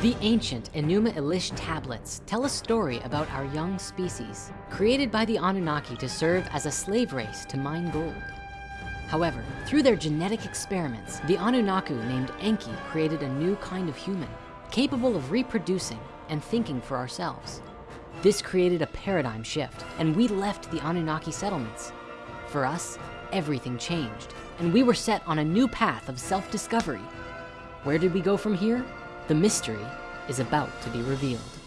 The ancient Enuma Elish tablets tell a story about our young species, created by the Anunnaki to serve as a slave race to mine gold. However, through their genetic experiments, the Anunnaki named Enki created a new kind of human, capable of reproducing and thinking for ourselves. This created a paradigm shift and we left the Anunnaki settlements. For us, everything changed and we were set on a new path of self-discovery. Where did we go from here? The mystery is about to be revealed.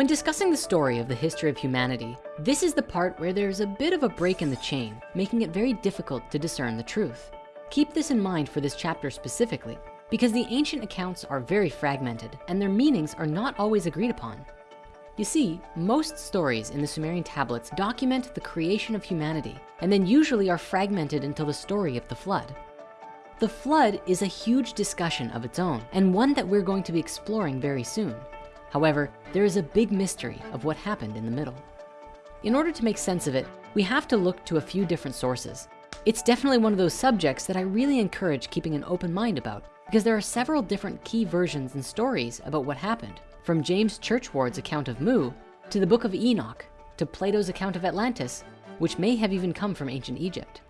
When discussing the story of the history of humanity, this is the part where there's a bit of a break in the chain, making it very difficult to discern the truth. Keep this in mind for this chapter specifically, because the ancient accounts are very fragmented and their meanings are not always agreed upon. You see, most stories in the Sumerian tablets document the creation of humanity and then usually are fragmented until the story of the flood. The flood is a huge discussion of its own and one that we're going to be exploring very soon. However, there is a big mystery of what happened in the middle. In order to make sense of it, we have to look to a few different sources. It's definitely one of those subjects that I really encourage keeping an open mind about because there are several different key versions and stories about what happened from James Churchward's account of Mu to the book of Enoch to Plato's account of Atlantis, which may have even come from ancient Egypt.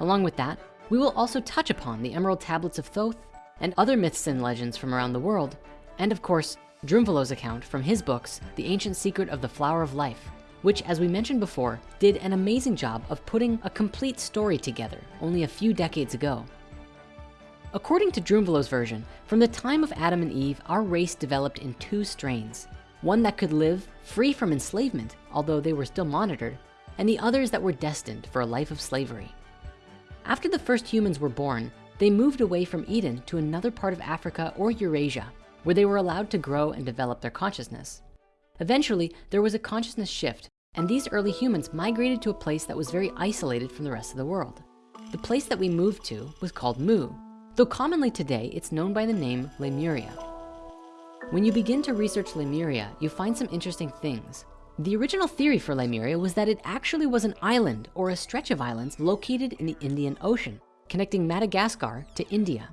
Along with that, we will also touch upon the Emerald Tablets of Thoth and other myths and legends from around the world. And of course, Drunvalo's account from his books, The Ancient Secret of the Flower of Life, which as we mentioned before, did an amazing job of putting a complete story together only a few decades ago. According to Drunvalo's version, from the time of Adam and Eve, our race developed in two strains. One that could live free from enslavement, although they were still monitored, and the others that were destined for a life of slavery. After the first humans were born, they moved away from Eden to another part of Africa or Eurasia, where they were allowed to grow and develop their consciousness. Eventually, there was a consciousness shift and these early humans migrated to a place that was very isolated from the rest of the world. The place that we moved to was called Mu, though commonly today it's known by the name Lemuria. When you begin to research Lemuria, you find some interesting things. The original theory for Lemuria was that it actually was an island or a stretch of islands located in the Indian Ocean, connecting Madagascar to India.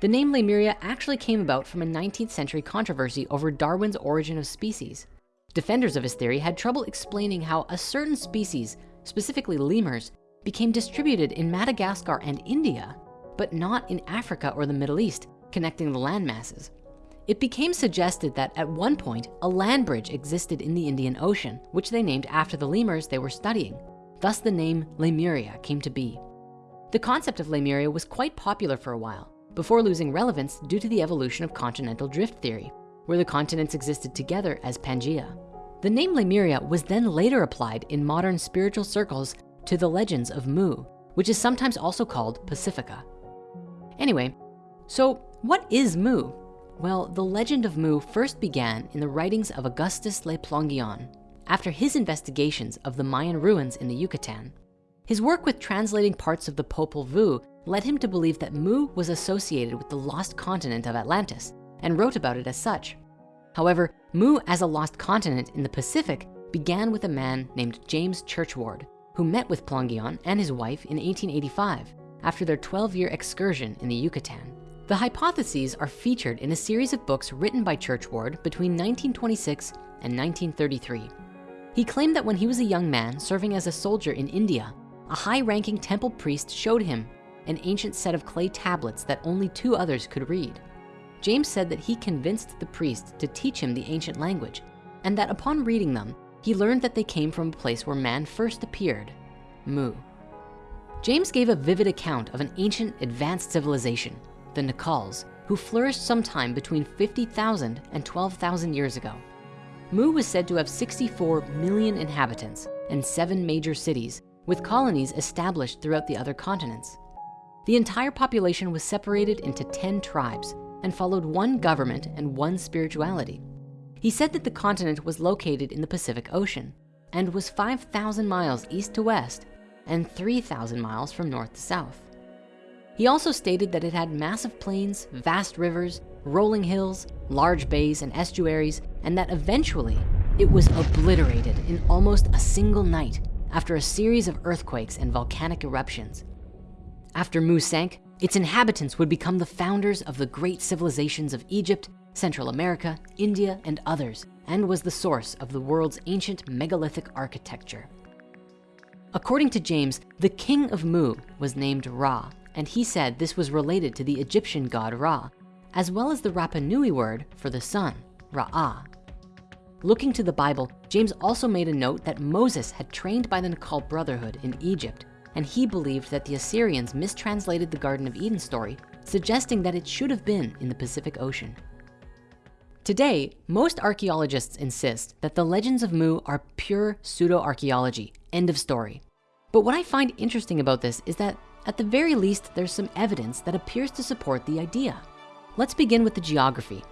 The name Lemuria actually came about from a 19th century controversy over Darwin's origin of species. Defenders of his theory had trouble explaining how a certain species, specifically lemurs, became distributed in Madagascar and India, but not in Africa or the Middle East, connecting the land masses. It became suggested that at one point, a land bridge existed in the Indian Ocean, which they named after the lemurs they were studying. Thus the name Lemuria came to be. The concept of Lemuria was quite popular for a while, before losing relevance due to the evolution of continental drift theory, where the continents existed together as Pangaea. The name Lemuria was then later applied in modern spiritual circles to the legends of Mu, which is sometimes also called Pacifica. Anyway, so what is Mu? Well, the legend of Mu first began in the writings of Augustus Le Plongeon after his investigations of the Mayan ruins in the Yucatan. His work with translating parts of the Popol Vuh led him to believe that Mu was associated with the lost continent of Atlantis and wrote about it as such. However, Mu as a lost continent in the Pacific began with a man named James Churchward, who met with Plongeon and his wife in 1885 after their 12-year excursion in the Yucatan. The hypotheses are featured in a series of books written by Churchward between 1926 and 1933. He claimed that when he was a young man serving as a soldier in India, a high-ranking temple priest showed him an ancient set of clay tablets that only two others could read. James said that he convinced the priest to teach him the ancient language and that upon reading them, he learned that they came from a place where man first appeared, Mu. James gave a vivid account of an ancient advanced civilization, the Nacals, who flourished sometime between 50,000 and 12,000 years ago. Mu was said to have 64 million inhabitants and seven major cities with colonies established throughout the other continents. The entire population was separated into 10 tribes and followed one government and one spirituality. He said that the continent was located in the Pacific Ocean and was 5,000 miles east to west and 3,000 miles from north to south. He also stated that it had massive plains, vast rivers, rolling hills, large bays and estuaries, and that eventually it was obliterated in almost a single night after a series of earthquakes and volcanic eruptions. After Mu sank, its inhabitants would become the founders of the great civilizations of Egypt, Central America, India, and others, and was the source of the world's ancient megalithic architecture. According to James, the king of Mu was named Ra, and he said this was related to the Egyptian god Ra, as well as the Rapa Nui word for the sun, Ra'ah. Looking to the Bible, James also made a note that Moses had trained by the Nacal Brotherhood in Egypt, and he believed that the Assyrians mistranslated the Garden of Eden story, suggesting that it should have been in the Pacific Ocean. Today, most archeologists insist that the legends of Mu are pure pseudo-archeology, end of story. But what I find interesting about this is that at the very least, there's some evidence that appears to support the idea. Let's begin with the geography.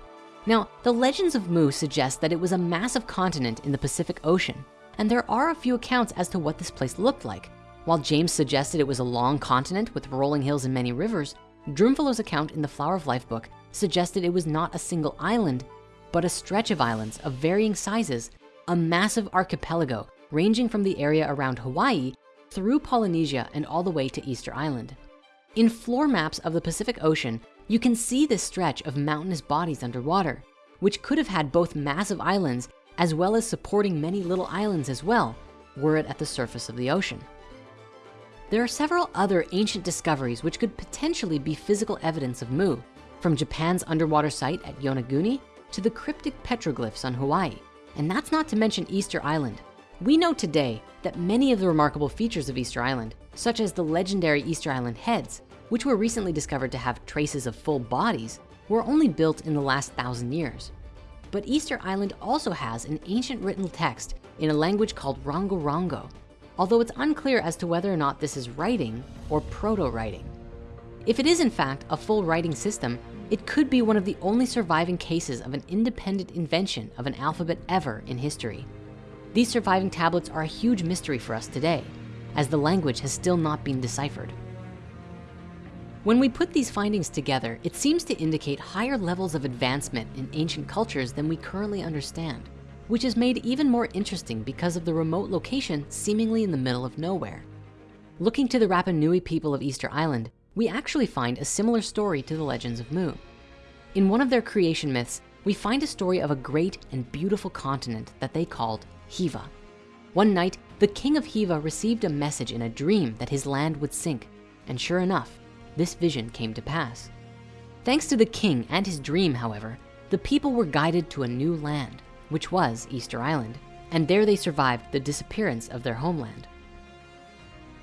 Now, the legends of Mu suggest that it was a massive continent in the Pacific Ocean, and there are a few accounts as to what this place looked like. While James suggested it was a long continent with rolling hills and many rivers, Drunvalo's account in the Flower of Life book suggested it was not a single island, but a stretch of islands of varying sizes, a massive archipelago ranging from the area around Hawaii through Polynesia and all the way to Easter Island. In floor maps of the Pacific Ocean, you can see this stretch of mountainous bodies underwater, which could have had both massive islands as well as supporting many little islands as well, were it at the surface of the ocean. There are several other ancient discoveries which could potentially be physical evidence of Mu, from Japan's underwater site at Yonaguni to the cryptic petroglyphs on Hawaii. And that's not to mention Easter Island. We know today that many of the remarkable features of Easter Island, such as the legendary Easter Island heads, which were recently discovered to have traces of full bodies, were only built in the last thousand years. But Easter Island also has an ancient written text in a language called Rongorongo, although it's unclear as to whether or not this is writing or proto-writing. If it is in fact a full writing system, it could be one of the only surviving cases of an independent invention of an alphabet ever in history. These surviving tablets are a huge mystery for us today, as the language has still not been deciphered. When we put these findings together, it seems to indicate higher levels of advancement in ancient cultures than we currently understand, which is made even more interesting because of the remote location seemingly in the middle of nowhere. Looking to the Rapa Nui people of Easter Island, we actually find a similar story to the legends of Mu. In one of their creation myths, we find a story of a great and beautiful continent that they called Hiva. One night, the king of Hiva received a message in a dream that his land would sink. And sure enough, this vision came to pass. Thanks to the king and his dream, however, the people were guided to a new land, which was Easter Island, and there they survived the disappearance of their homeland.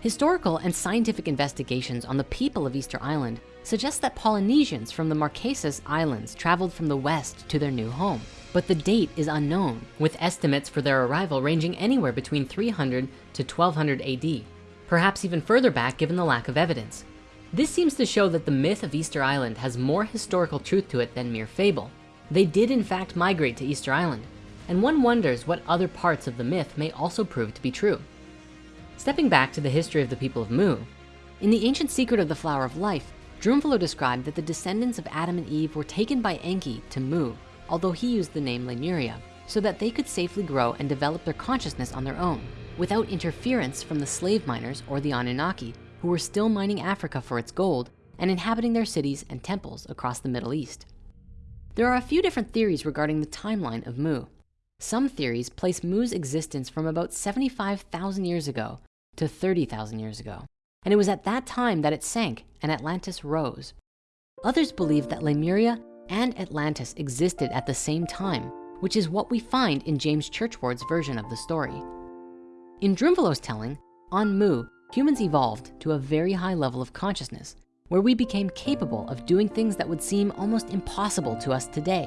Historical and scientific investigations on the people of Easter Island suggest that Polynesians from the Marquesas Islands traveled from the west to their new home, but the date is unknown, with estimates for their arrival ranging anywhere between 300 to 1200 AD, perhaps even further back given the lack of evidence. This seems to show that the myth of Easter Island has more historical truth to it than mere fable. They did in fact migrate to Easter Island, and one wonders what other parts of the myth may also prove to be true. Stepping back to the history of the people of Mu, in the ancient secret of the flower of life, Drunvalo described that the descendants of Adam and Eve were taken by Enki to Mu, although he used the name Lemuria, so that they could safely grow and develop their consciousness on their own, without interference from the slave miners or the Anunnaki, who were still mining Africa for its gold and inhabiting their cities and temples across the Middle East. There are a few different theories regarding the timeline of Mu. Some theories place Mu's existence from about 75,000 years ago to 30,000 years ago. And it was at that time that it sank and Atlantis rose. Others believe that Lemuria and Atlantis existed at the same time, which is what we find in James Churchward's version of the story. In Drunvalo's telling, on Mu, humans evolved to a very high level of consciousness where we became capable of doing things that would seem almost impossible to us today.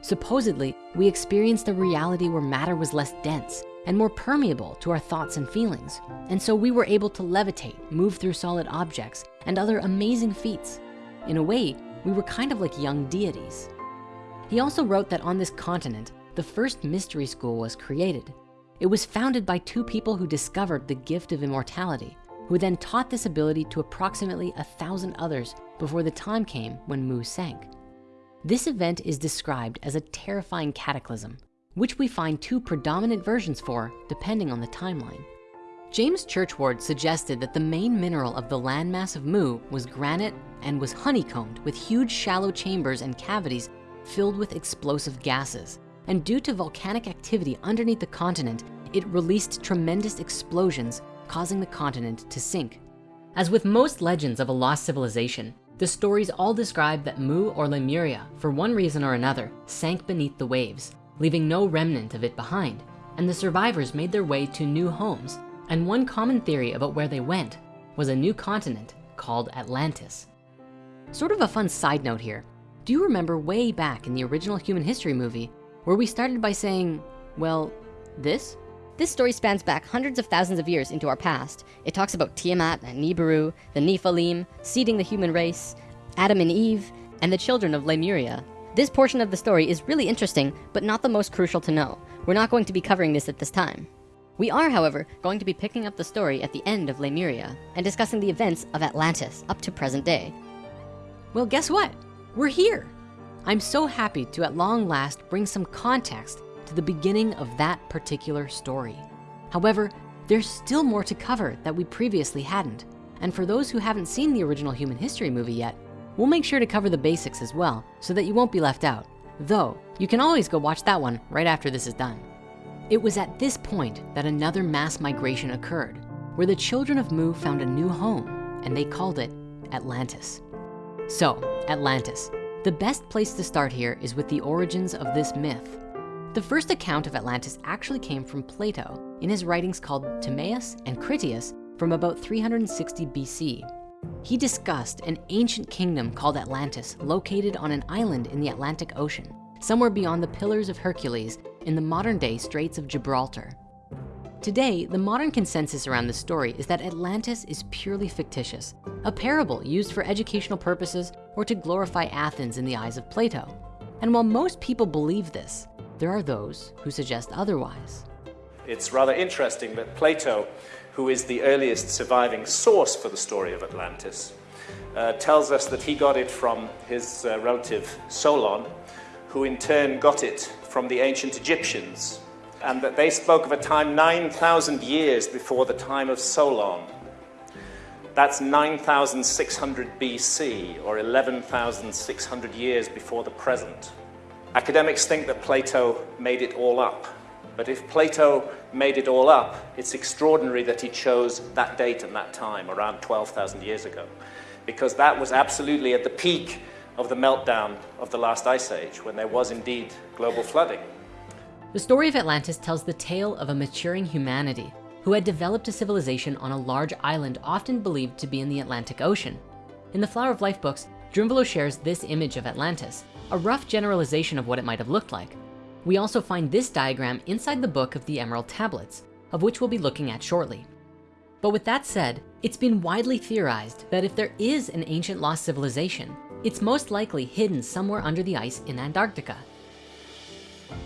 Supposedly, we experienced a reality where matter was less dense and more permeable to our thoughts and feelings. And so we were able to levitate, move through solid objects, and other amazing feats. In a way, we were kind of like young deities. He also wrote that on this continent, the first mystery school was created. It was founded by two people who discovered the gift of immortality, who then taught this ability to approximately a thousand others before the time came when Mu sank. This event is described as a terrifying cataclysm, which we find two predominant versions for depending on the timeline. James Churchward suggested that the main mineral of the landmass of Mu was granite and was honeycombed with huge shallow chambers and cavities filled with explosive gases. And due to volcanic activity underneath the continent, it released tremendous explosions, causing the continent to sink. As with most legends of a lost civilization, the stories all describe that Mu or Lemuria, for one reason or another, sank beneath the waves, leaving no remnant of it behind. And the survivors made their way to new homes. And one common theory about where they went was a new continent called Atlantis. Sort of a fun side note here. Do you remember way back in the original human history movie where we started by saying, well, this? This story spans back hundreds of thousands of years into our past. It talks about Tiamat and Nibiru, the Nephilim, seeding the human race, Adam and Eve, and the children of Lemuria. This portion of the story is really interesting, but not the most crucial to know. We're not going to be covering this at this time. We are, however, going to be picking up the story at the end of Lemuria and discussing the events of Atlantis up to present day. Well, guess what? We're here. I'm so happy to at long last bring some context to the beginning of that particular story. However, there's still more to cover that we previously hadn't. And for those who haven't seen the original human history movie yet, we'll make sure to cover the basics as well so that you won't be left out. Though, you can always go watch that one right after this is done. It was at this point that another mass migration occurred where the children of Mu found a new home and they called it Atlantis. So, Atlantis. The best place to start here is with the origins of this myth. The first account of Atlantis actually came from Plato in his writings called Timaeus and Critias from about 360 BC. He discussed an ancient kingdom called Atlantis located on an island in the Atlantic Ocean, somewhere beyond the Pillars of Hercules in the modern day Straits of Gibraltar. Today, the modern consensus around the story is that Atlantis is purely fictitious, a parable used for educational purposes or to glorify Athens in the eyes of Plato. And while most people believe this, there are those who suggest otherwise. It's rather interesting that Plato, who is the earliest surviving source for the story of Atlantis, uh, tells us that he got it from his uh, relative Solon, who in turn got it from the ancient Egyptians, and that they spoke of a time 9,000 years before the time of Solon. That's 9,600 BC, or 11,600 years before the present. Academics think that Plato made it all up. But if Plato made it all up, it's extraordinary that he chose that date and that time, around 12,000 years ago, because that was absolutely at the peak of the meltdown of the last ice age, when there was indeed global flooding. The story of Atlantis tells the tale of a maturing humanity who had developed a civilization on a large island often believed to be in the Atlantic Ocean. In the Flower of Life books, Drunvalo shares this image of Atlantis, a rough generalization of what it might have looked like. We also find this diagram inside the book of the Emerald Tablets, of which we'll be looking at shortly. But with that said, it's been widely theorized that if there is an ancient lost civilization, it's most likely hidden somewhere under the ice in Antarctica.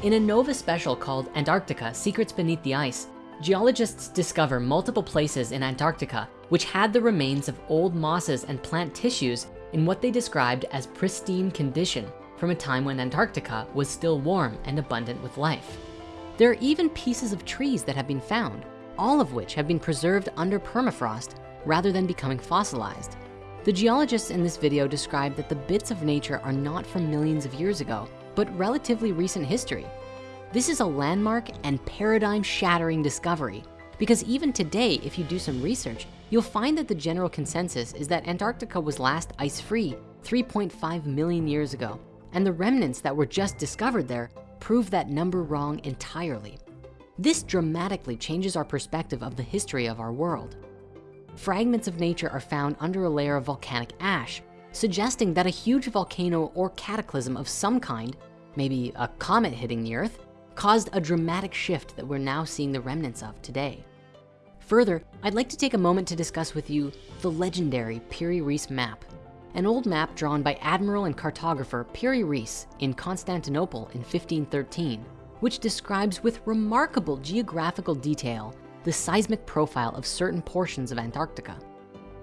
In a NOVA special called Antarctica Secrets Beneath the Ice, geologists discover multiple places in Antarctica which had the remains of old mosses and plant tissues in what they described as pristine condition from a time when Antarctica was still warm and abundant with life. There are even pieces of trees that have been found, all of which have been preserved under permafrost rather than becoming fossilized. The geologists in this video describe that the bits of nature are not from millions of years ago, but relatively recent history. This is a landmark and paradigm shattering discovery because even today, if you do some research, you'll find that the general consensus is that Antarctica was last ice-free 3.5 million years ago and the remnants that were just discovered there prove that number wrong entirely. This dramatically changes our perspective of the history of our world. fragments of nature are found under a layer of volcanic ash, suggesting that a huge volcano or cataclysm of some kind, maybe a comet hitting the earth, caused a dramatic shift that we're now seeing the remnants of today. Further, I'd like to take a moment to discuss with you the legendary Piri Reis map, an old map drawn by admiral and cartographer Piri Reis in Constantinople in 1513, which describes with remarkable geographical detail the seismic profile of certain portions of Antarctica.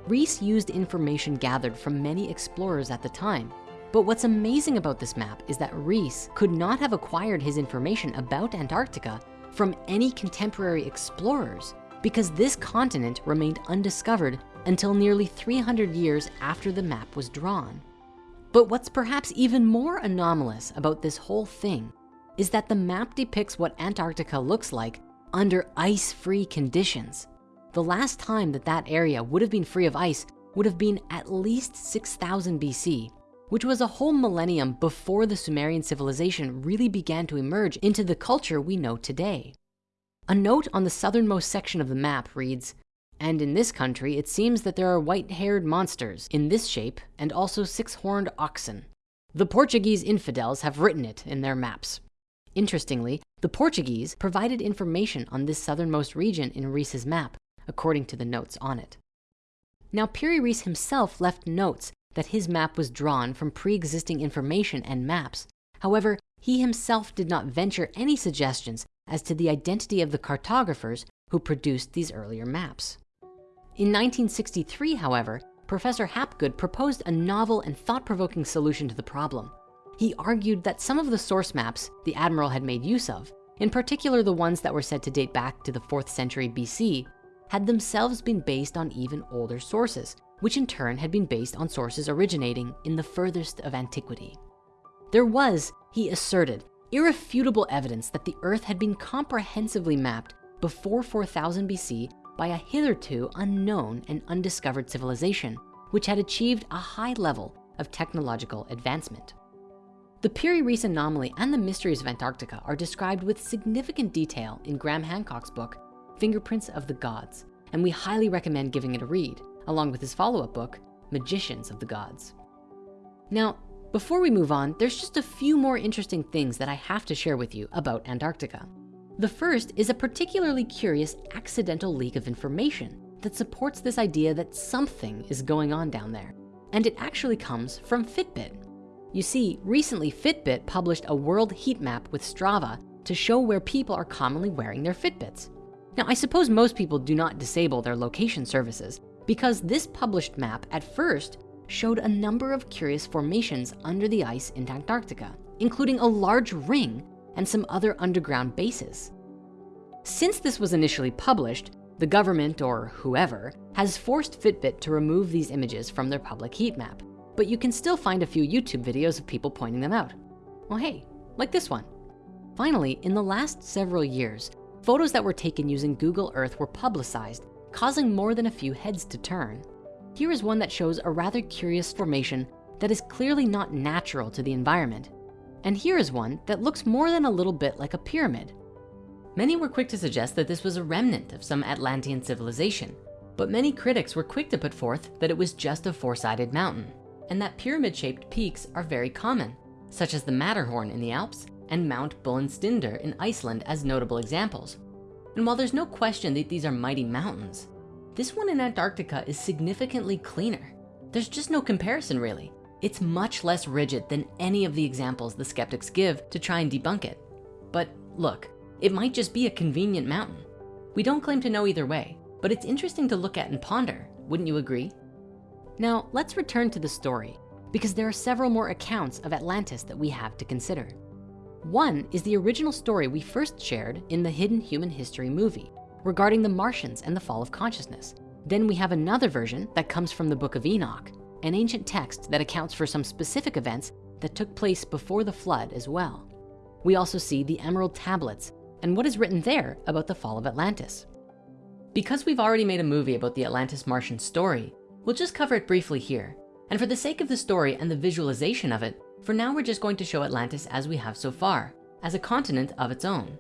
Reis used information gathered from many explorers at the time. But what's amazing about this map is that Reis could not have acquired his information about Antarctica from any contemporary explorers because this continent remained undiscovered until nearly 300 years after the map was drawn. But what's perhaps even more anomalous about this whole thing is that the map depicts what Antarctica looks like under ice-free conditions. The last time that that area would have been free of ice would have been at least 6000 BC, which was a whole millennium before the Sumerian civilization really began to emerge into the culture we know today. A note on the southernmost section of the map reads, and in this country, it seems that there are white-haired monsters in this shape and also six-horned oxen. The Portuguese infidels have written it in their maps. Interestingly, the Portuguese provided information on this southernmost region in Reis's map, according to the notes on it. Now, Piri Reis himself left notes that his map was drawn from pre-existing information and maps. However, he himself did not venture any suggestions as to the identity of the cartographers who produced these earlier maps. In 1963, however, Professor Hapgood proposed a novel and thought-provoking solution to the problem. He argued that some of the source maps the Admiral had made use of, in particular the ones that were said to date back to the fourth century BC, had themselves been based on even older sources, which in turn had been based on sources originating in the furthest of antiquity. There was, he asserted, irrefutable evidence that the earth had been comprehensively mapped before 4000 BC by a hitherto unknown and undiscovered civilization, which had achieved a high level of technological advancement. The Piri Reis anomaly and the mysteries of Antarctica are described with significant detail in Graham Hancock's book, Fingerprints of the Gods, and we highly recommend giving it a read, along with his follow-up book, Magicians of the Gods. Now, before we move on, there's just a few more interesting things that I have to share with you about Antarctica. The first is a particularly curious accidental leak of information that supports this idea that something is going on down there. And it actually comes from Fitbit. You see, recently Fitbit published a world heat map with Strava to show where people are commonly wearing their Fitbits. Now, I suppose most people do not disable their location services because this published map at first showed a number of curious formations under the ice in Antarctica, including a large ring and some other underground bases. Since this was initially published, the government or whoever has forced Fitbit to remove these images from their public heat map but you can still find a few YouTube videos of people pointing them out. Well, hey, like this one. Finally, in the last several years, photos that were taken using Google Earth were publicized, causing more than a few heads to turn. Here is one that shows a rather curious formation that is clearly not natural to the environment. And here is one that looks more than a little bit like a pyramid. Many were quick to suggest that this was a remnant of some Atlantean civilization, but many critics were quick to put forth that it was just a four-sided mountain and that pyramid-shaped peaks are very common, such as the Matterhorn in the Alps and Mount Bulandstindur in Iceland as notable examples. And while there's no question that these are mighty mountains, this one in Antarctica is significantly cleaner. There's just no comparison really. It's much less rigid than any of the examples the skeptics give to try and debunk it. But look, it might just be a convenient mountain. We don't claim to know either way, but it's interesting to look at and ponder, wouldn't you agree? Now, let's return to the story because there are several more accounts of Atlantis that we have to consider. One is the original story we first shared in the Hidden Human History movie regarding the Martians and the fall of consciousness. Then we have another version that comes from the Book of Enoch, an ancient text that accounts for some specific events that took place before the flood as well. We also see the Emerald Tablets and what is written there about the fall of Atlantis. Because we've already made a movie about the Atlantis Martian story, We'll just cover it briefly here. And for the sake of the story and the visualization of it, for now we're just going to show Atlantis as we have so far, as a continent of its own.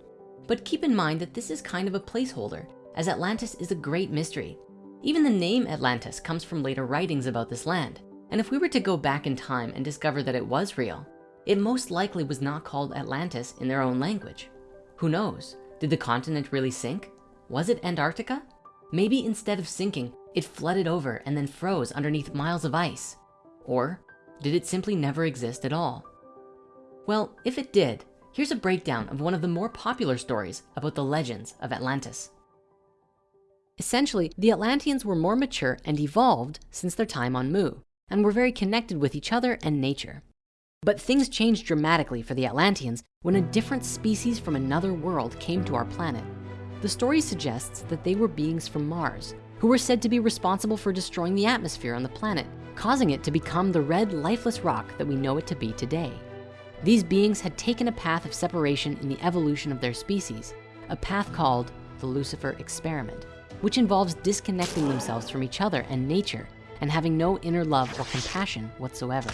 But keep in mind that this is kind of a placeholder, as Atlantis is a great mystery. Even the name Atlantis comes from later writings about this land. And if we were to go back in time and discover that it was real, it most likely was not called Atlantis in their own language. Who knows? Did the continent really sink? Was it Antarctica? Maybe instead of sinking, it flooded over and then froze underneath miles of ice. Or did it simply never exist at all? Well, if it did, here's a breakdown of one of the more popular stories about the legends of Atlantis. Essentially, the Atlanteans were more mature and evolved since their time on Mu and were very connected with each other and nature. But things changed dramatically for the Atlanteans when a different species from another world came to our planet. The story suggests that they were beings from Mars who were said to be responsible for destroying the atmosphere on the planet, causing it to become the red lifeless rock that we know it to be today. These beings had taken a path of separation in the evolution of their species, a path called the Lucifer experiment, which involves disconnecting themselves from each other and nature and having no inner love or compassion whatsoever.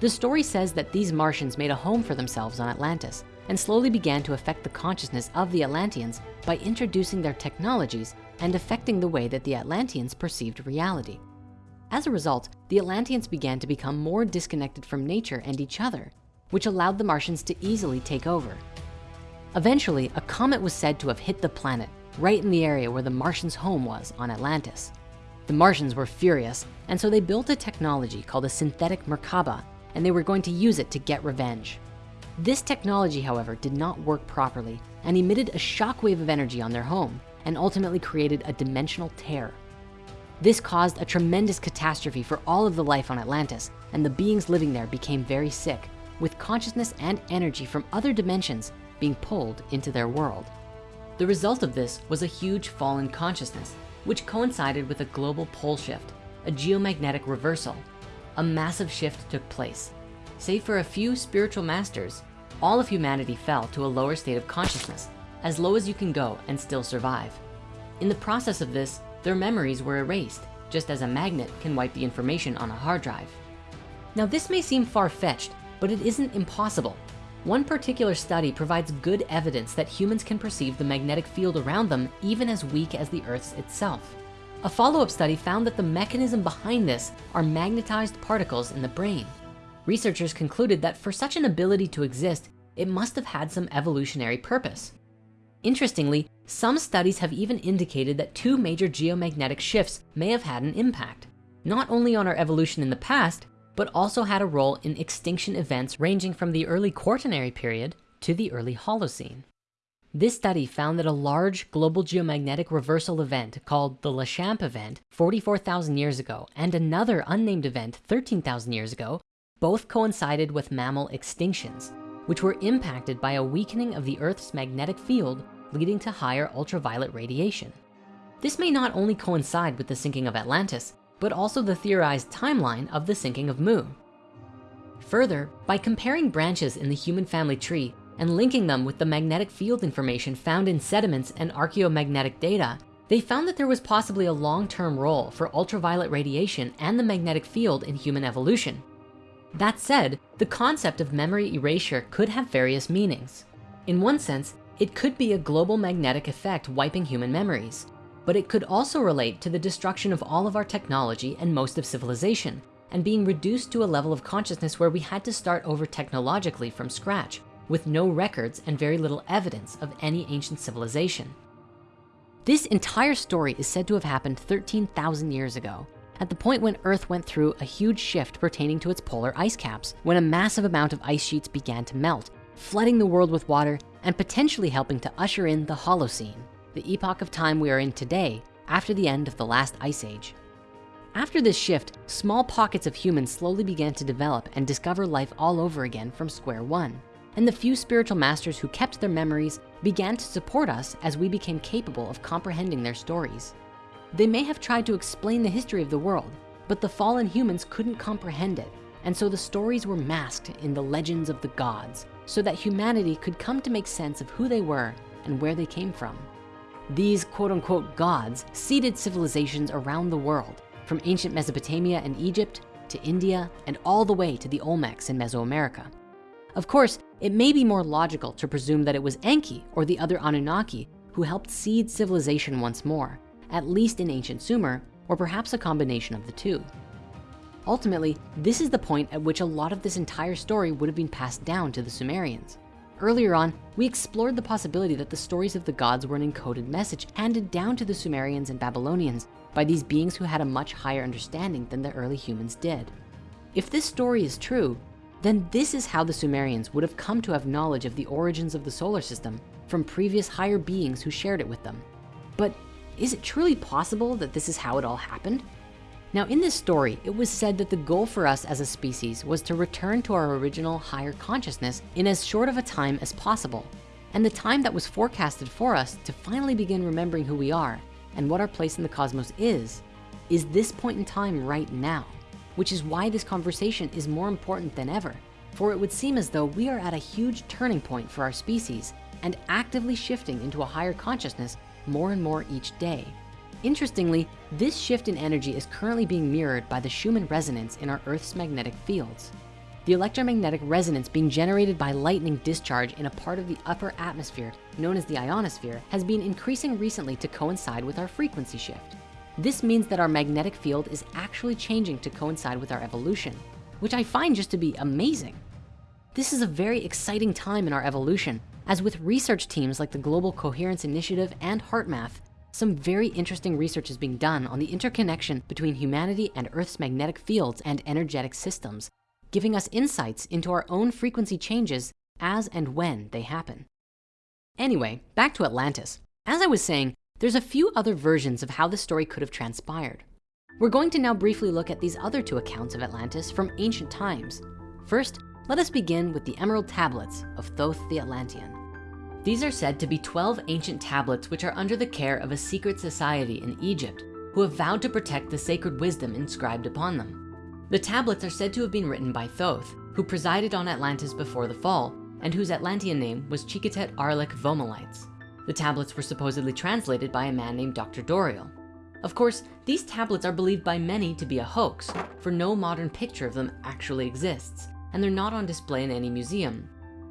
The story says that these Martians made a home for themselves on Atlantis and slowly began to affect the consciousness of the Atlanteans by introducing their technologies and affecting the way that the Atlanteans perceived reality. As a result, the Atlanteans began to become more disconnected from nature and each other, which allowed the Martians to easily take over. Eventually, a comet was said to have hit the planet right in the area where the Martians' home was on Atlantis. The Martians were furious, and so they built a technology called a synthetic Merkaba, and they were going to use it to get revenge. This technology, however, did not work properly and emitted a shockwave of energy on their home and ultimately created a dimensional tear. This caused a tremendous catastrophe for all of the life on Atlantis and the beings living there became very sick with consciousness and energy from other dimensions being pulled into their world. The result of this was a huge fall in consciousness, which coincided with a global pole shift, a geomagnetic reversal. A massive shift took place. Save for a few spiritual masters, all of humanity fell to a lower state of consciousness, as low as you can go and still survive. In the process of this, their memories were erased, just as a magnet can wipe the information on a hard drive. Now this may seem far-fetched, but it isn't impossible. One particular study provides good evidence that humans can perceive the magnetic field around them even as weak as the Earth's itself. A follow-up study found that the mechanism behind this are magnetized particles in the brain. Researchers concluded that for such an ability to exist, it must have had some evolutionary purpose. Interestingly, some studies have even indicated that two major geomagnetic shifts may have had an impact, not only on our evolution in the past, but also had a role in extinction events ranging from the early Quaternary period to the early Holocene. This study found that a large global geomagnetic reversal event called the Laschamp event 44,000 years ago and another unnamed event 13,000 years ago both coincided with mammal extinctions, which were impacted by a weakening of the Earth's magnetic field leading to higher ultraviolet radiation. This may not only coincide with the sinking of Atlantis, but also the theorized timeline of the sinking of Mu. Further, by comparing branches in the human family tree and linking them with the magnetic field information found in sediments and archaeomagnetic data, they found that there was possibly a long-term role for ultraviolet radiation and the magnetic field in human evolution. That said, the concept of memory erasure could have various meanings. In one sense, it could be a global magnetic effect wiping human memories, but it could also relate to the destruction of all of our technology and most of civilization and being reduced to a level of consciousness where we had to start over technologically from scratch with no records and very little evidence of any ancient civilization. This entire story is said to have happened 13,000 years ago at the point when Earth went through a huge shift pertaining to its polar ice caps, when a massive amount of ice sheets began to melt, flooding the world with water and potentially helping to usher in the Holocene, the epoch of time we are in today after the end of the last ice age. After this shift, small pockets of humans slowly began to develop and discover life all over again from square one. And the few spiritual masters who kept their memories began to support us as we became capable of comprehending their stories. They may have tried to explain the history of the world, but the fallen humans couldn't comprehend it. And so the stories were masked in the legends of the gods, so that humanity could come to make sense of who they were and where they came from. These quote unquote gods seeded civilizations around the world, from ancient Mesopotamia and Egypt to India and all the way to the Olmecs in Mesoamerica. Of course, it may be more logical to presume that it was Enki or the other Anunnaki who helped seed civilization once more, at least in ancient Sumer, or perhaps a combination of the two. Ultimately, this is the point at which a lot of this entire story would have been passed down to the Sumerians. Earlier on, we explored the possibility that the stories of the gods were an encoded message handed down to the Sumerians and Babylonians by these beings who had a much higher understanding than the early humans did. If this story is true, then this is how the Sumerians would have come to have knowledge of the origins of the solar system from previous higher beings who shared it with them. But is it truly possible that this is how it all happened? Now in this story, it was said that the goal for us as a species was to return to our original higher consciousness in as short of a time as possible. And the time that was forecasted for us to finally begin remembering who we are and what our place in the cosmos is, is this point in time right now, which is why this conversation is more important than ever. For it would seem as though we are at a huge turning point for our species and actively shifting into a higher consciousness more and more each day. Interestingly, this shift in energy is currently being mirrored by the Schumann resonance in our Earth's magnetic fields. The electromagnetic resonance being generated by lightning discharge in a part of the upper atmosphere known as the ionosphere has been increasing recently to coincide with our frequency shift. This means that our magnetic field is actually changing to coincide with our evolution, which I find just to be amazing. This is a very exciting time in our evolution, as with research teams like the Global Coherence Initiative and HeartMath, some very interesting research is being done on the interconnection between humanity and Earth's magnetic fields and energetic systems, giving us insights into our own frequency changes as and when they happen. Anyway, back to Atlantis. As I was saying, there's a few other versions of how the story could have transpired. We're going to now briefly look at these other two accounts of Atlantis from ancient times. First, let us begin with the Emerald Tablets of Thoth the Atlantean. These are said to be 12 ancient tablets which are under the care of a secret society in Egypt who have vowed to protect the sacred wisdom inscribed upon them. The tablets are said to have been written by Thoth, who presided on Atlantis before the fall and whose Atlantean name was Chiquetet Arlich Vomalites. The tablets were supposedly translated by a man named Dr. Doreal. Of course, these tablets are believed by many to be a hoax, for no modern picture of them actually exists, and they're not on display in any museum.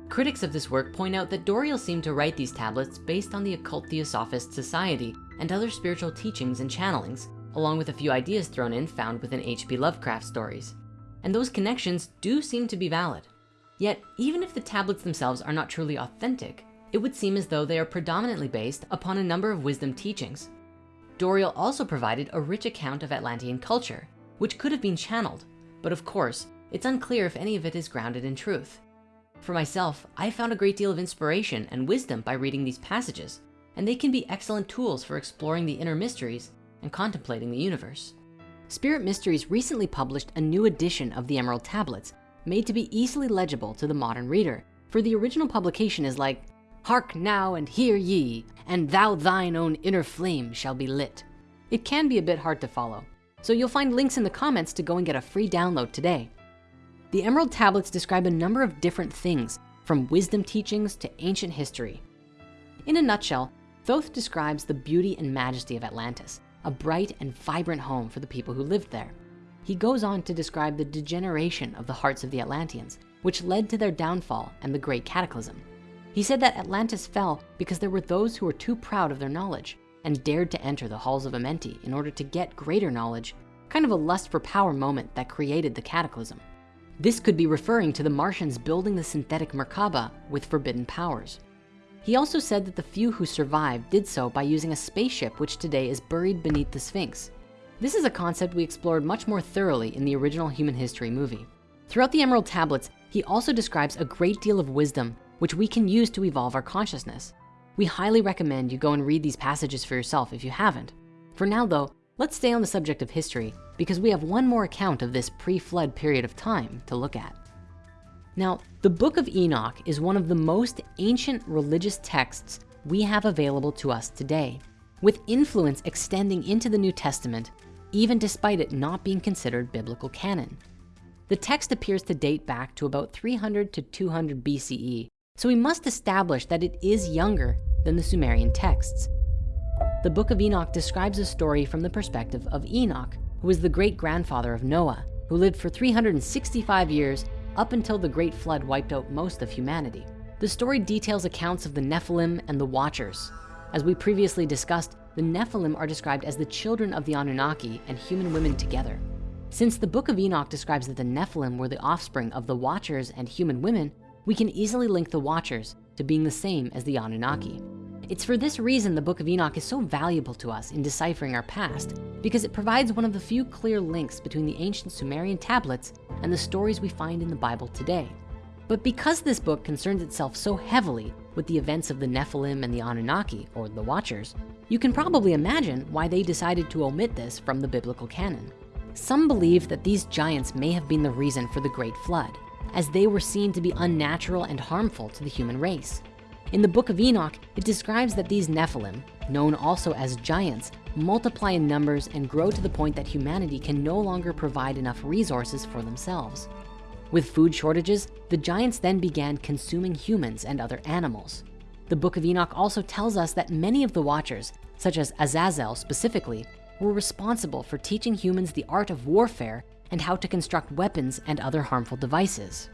Critics of this work point out that Doreal seemed to write these tablets based on the occult Theosophist society and other spiritual teachings and channelings, along with a few ideas thrown in found within H.P. Lovecraft stories. And those connections do seem to be valid. Yet, even if the tablets themselves are not truly authentic, it would seem as though they are predominantly based upon a number of wisdom teachings. Doreal also provided a rich account of Atlantean culture, which could have been channeled, but of course, it's unclear if any of it is grounded in truth. For myself, I found a great deal of inspiration and wisdom by reading these passages, and they can be excellent tools for exploring the inner mysteries and contemplating the universe. Spirit Mysteries recently published a new edition of the Emerald Tablets, made to be easily legible to the modern reader. For the original publication is like, Hark now and hear ye, and thou thine own inner flame shall be lit. It can be a bit hard to follow, so you'll find links in the comments to go and get a free download today. The Emerald Tablets describe a number of different things, from wisdom teachings to ancient history. In a nutshell, Thoth describes the beauty and majesty of Atlantis, a bright and vibrant home for the people who lived there. He goes on to describe the degeneration of the hearts of the Atlanteans, which led to their downfall and the great cataclysm. He said that Atlantis fell because there were those who were too proud of their knowledge and dared to enter the halls of Amenti in order to get greater knowledge, kind of a lust for power moment that created the cataclysm. This could be referring to the Martians building the synthetic Merkaba with forbidden powers. He also said that the few who survived did so by using a spaceship which today is buried beneath the Sphinx. This is a concept we explored much more thoroughly in the original human history movie. Throughout the Emerald Tablets, he also describes a great deal of wisdom which we can use to evolve our consciousness. We highly recommend you go and read these passages for yourself if you haven't. For now though, let's stay on the subject of history because we have one more account of this pre-flood period of time to look at. Now, the book of Enoch is one of the most ancient religious texts we have available to us today, with influence extending into the New Testament, even despite it not being considered biblical canon. The text appears to date back to about 300 to 200 BCE, so we must establish that it is younger than the Sumerian texts. The book of Enoch describes a story from the perspective of Enoch, who was the great grandfather of Noah, who lived for 365 years up until the great flood wiped out most of humanity. The story details accounts of the Nephilim and the Watchers. As we previously discussed, the Nephilim are described as the children of the Anunnaki and human women together. Since the book of Enoch describes that the Nephilim were the offspring of the Watchers and human women, we can easily link the Watchers to being the same as the Anunnaki. It's for this reason the book of Enoch is so valuable to us in deciphering our past because it provides one of the few clear links between the ancient Sumerian tablets and the stories we find in the Bible today. But because this book concerns itself so heavily with the events of the Nephilim and the Anunnaki, or the Watchers, you can probably imagine why they decided to omit this from the biblical canon. Some believe that these giants may have been the reason for the Great Flood, as they were seen to be unnatural and harmful to the human race. In the book of Enoch, it describes that these Nephilim, known also as giants, multiply in numbers and grow to the point that humanity can no longer provide enough resources for themselves. With food shortages, the giants then began consuming humans and other animals. The book of Enoch also tells us that many of the watchers, such as Azazel specifically, were responsible for teaching humans the art of warfare and how to construct weapons and other harmful devices.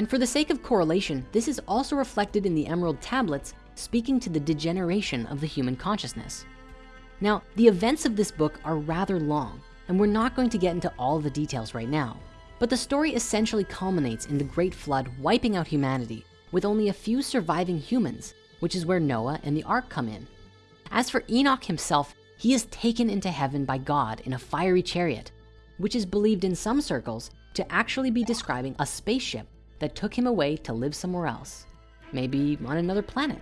And for the sake of correlation, this is also reflected in the Emerald Tablets, speaking to the degeneration of the human consciousness. Now, the events of this book are rather long, and we're not going to get into all the details right now. But the story essentially culminates in the great flood wiping out humanity with only a few surviving humans, which is where Noah and the ark come in. As for Enoch himself, he is taken into heaven by God in a fiery chariot, which is believed in some circles to actually be describing a spaceship that took him away to live somewhere else, maybe on another planet.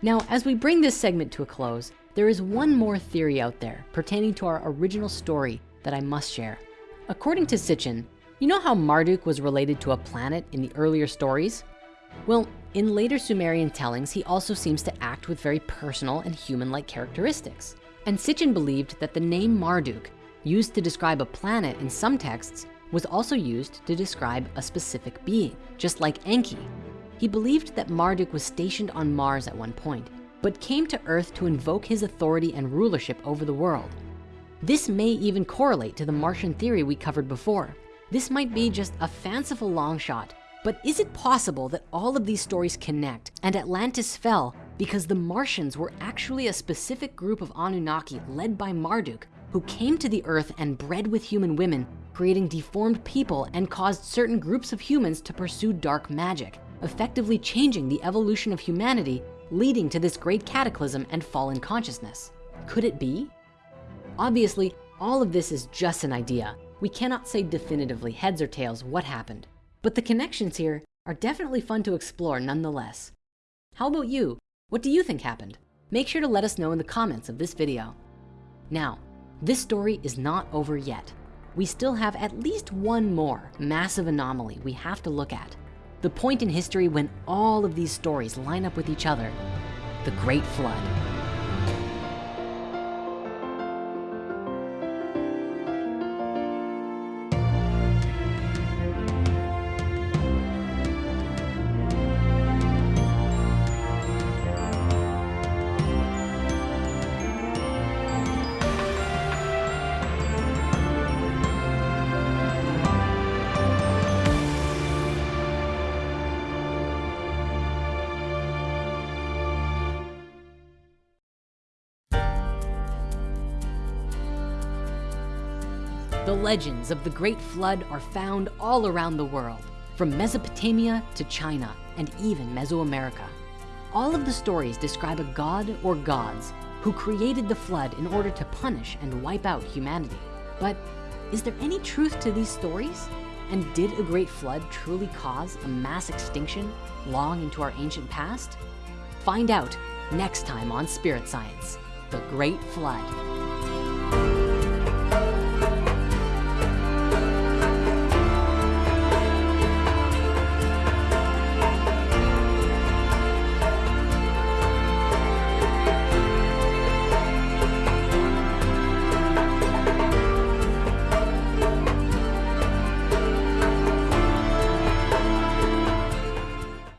Now, as we bring this segment to a close, there is one more theory out there pertaining to our original story that I must share. According to Sitchin, you know how Marduk was related to a planet in the earlier stories? Well, in later Sumerian tellings, he also seems to act with very personal and human-like characteristics. And Sitchin believed that the name Marduk, used to describe a planet in some texts, was also used to describe a specific being, just like Enki. He believed that Marduk was stationed on Mars at one point, but came to Earth to invoke his authority and rulership over the world. This may even correlate to the Martian theory we covered before. This might be just a fanciful long shot, but is it possible that all of these stories connect and Atlantis fell because the Martians were actually a specific group of Anunnaki led by Marduk who came to the earth and bred with human women, creating deformed people and caused certain groups of humans to pursue dark magic, effectively changing the evolution of humanity, leading to this great cataclysm and fallen consciousness. Could it be? Obviously, all of this is just an idea, we cannot say definitively heads or tails what happened, but the connections here are definitely fun to explore nonetheless. How about you? What do you think happened? Make sure to let us know in the comments of this video. Now, this story is not over yet. We still have at least one more massive anomaly we have to look at. The point in history when all of these stories line up with each other, the Great Flood. The legends of the Great Flood are found all around the world, from Mesopotamia to China and even Mesoamerica. All of the stories describe a god or gods who created the flood in order to punish and wipe out humanity. But is there any truth to these stories? And did a great flood truly cause a mass extinction long into our ancient past? Find out next time on Spirit Science, the Great Flood.